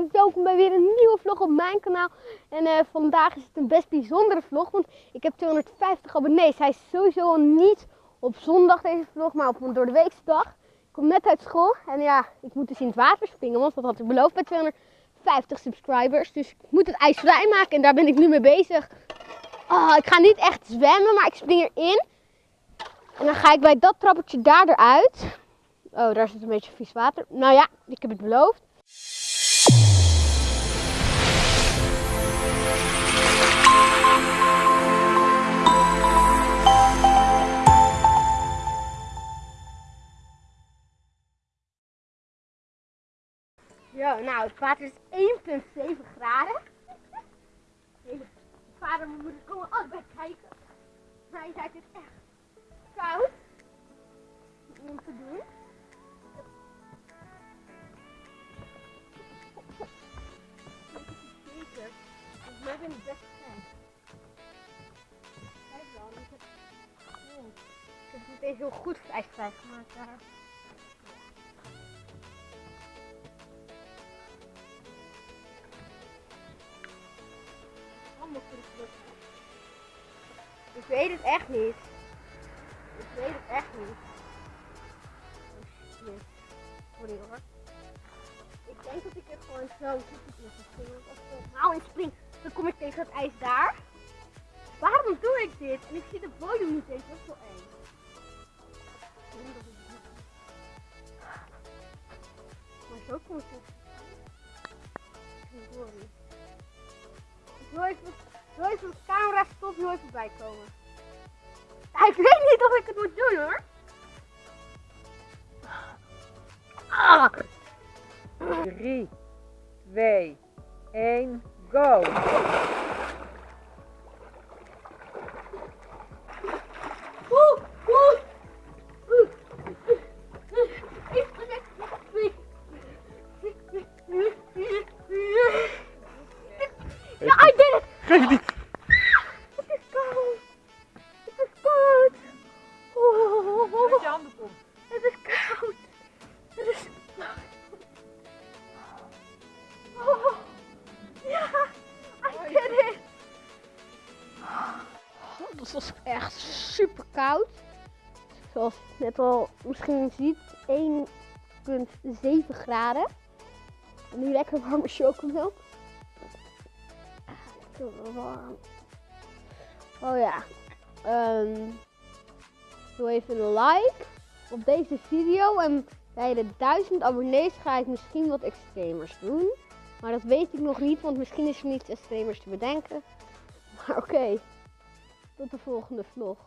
en welkom bij weer een nieuwe vlog op mijn kanaal. En eh, vandaag is het een best bijzondere vlog, want ik heb 250 abonnees. Hij is sowieso niet op zondag deze vlog, maar op een door de weekse dag. Ik kom net uit school en ja, ik moet dus in het water springen, want dat had ik beloofd bij 250 subscribers. Dus ik moet het ijs vrijmaken en daar ben ik nu mee bezig. Oh, ik ga niet echt zwemmen, maar ik spring erin. En dan ga ik bij dat trappetje daar eruit. Oh, daar zit een beetje vies water. Nou ja, ik heb het beloofd. Zo, nou, het water is 1,7 graden. Mijn vader en mijn moeder komen allebei kijken. Maar je het echt koud om te doen. Zeker. Volgens mij ben ik best fijn. Kijk dan, ik heb... Oh, ik heb het meteen heel goed ijsvrij gemaakt daar. Ik weet het echt niet. Ik weet het echt niet. Oh. Sorry hoor. Ik denk dat ik er gewoon zo ga springen. Want als ik nou in spring, dan kom ik tegen het ijs daar. Waarom doe ik dit? En ik zie de bodem niet eens. Dat is wel eng. Maar zo kom ik er. Sorry. Wil even de camera stop, nu even bij komen. Ja, ik weet niet of ik het moet doen hoor. Ah. 3, 2, 1, go! Het was echt super koud. Zoals je net al misschien ziet, 1,7 graden. En nu lekker warme chocomelk. Ah, Lekker warm. Oh ja. Ehm doe even een like op deze video. En bij de 1000 abonnees ga ik misschien wat extremers doen. Maar dat weet ik nog niet, want misschien is er niets extremers te bedenken. Maar oké, tot de volgende vlog.